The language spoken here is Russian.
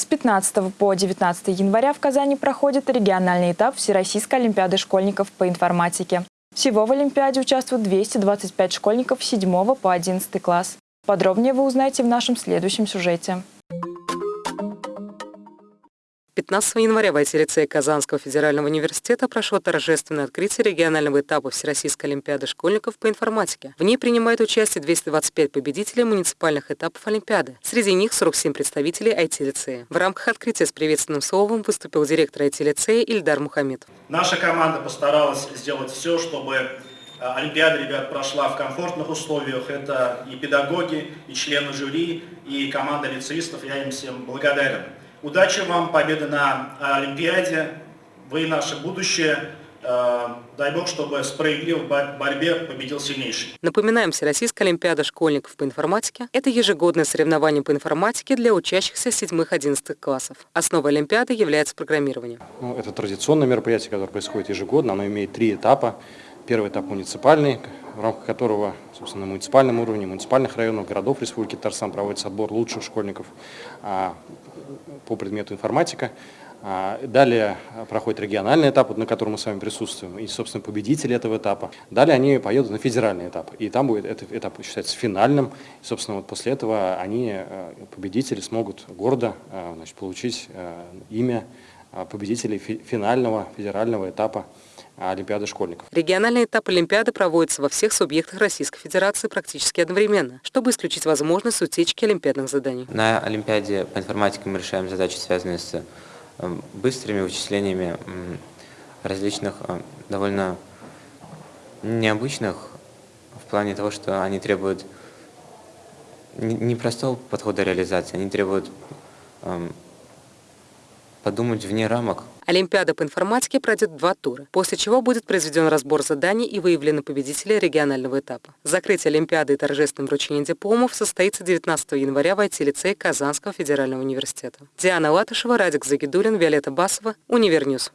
С 15 по 19 января в Казани проходит региональный этап Всероссийской Олимпиады школьников по информатике. Всего в Олимпиаде участвуют 225 школьников с 7 по 11 класс. Подробнее вы узнаете в нашем следующем сюжете. 15 января в IT-лицее Казанского федерального университета прошло торжественное открытие регионального этапа Всероссийской Олимпиады школьников по информатике. В ней принимают участие 225 победителей муниципальных этапов Олимпиады. Среди них 47 представителей IT-лицея. В рамках открытия с приветственным словом выступил директор IT-лицея Ильдар Мухаммед. Наша команда постаралась сделать все, чтобы э, Олимпиада, ребят, прошла в комфортных условиях. Это и педагоги, и члены жюри, и команда лицеистов. Я им всем благодарен. Удачи вам, победы на Олимпиаде. Вы наше будущее. Э, дай Бог, чтобы справедливо в борьбе победил сильнейший. Напоминаем, Всероссийская Олимпиада школьников по информатике – это ежегодное соревнование по информатике для учащихся 7-11 классов. Основой Олимпиады является программирование. Ну, это традиционное мероприятие, которое происходит ежегодно. Оно имеет три этапа. Первый этап муниципальный, в рамках которого, собственно, на муниципальном уровне, муниципальных районов, городов Республики Татарстан проводится отбор лучших школьников а, по предмету информатика. А, далее проходит региональный этап, на котором мы с вами присутствуем, и, собственно, победители этого этапа. Далее они поедут на федеральный этап, и там будет этот этап считается финальным. И, собственно, вот после этого они, э, победители, смогут гордо значит, получить имя победителей финального федерального этапа Олимпиады школьников. Региональный этап Олимпиады проводится во всех субъектах Российской Федерации практически одновременно, чтобы исключить возможность утечки олимпиадных заданий. На Олимпиаде по информатике мы решаем задачи, связанные с эм, быстрыми вычислениями различных э, довольно необычных в плане того, что они требуют не простого подхода реализации, они требуют эм, подумать вне рамок. Олимпиада по информатике пройдет два тура, после чего будет произведен разбор заданий и выявлены победители регионального этапа. Закрытие Олимпиады и торжественное вручение дипломов состоится 19 января в IT-лицее Казанского федерального университета. Диана Латышева, Радик Загидулин, Виолетта Басова, Univer News.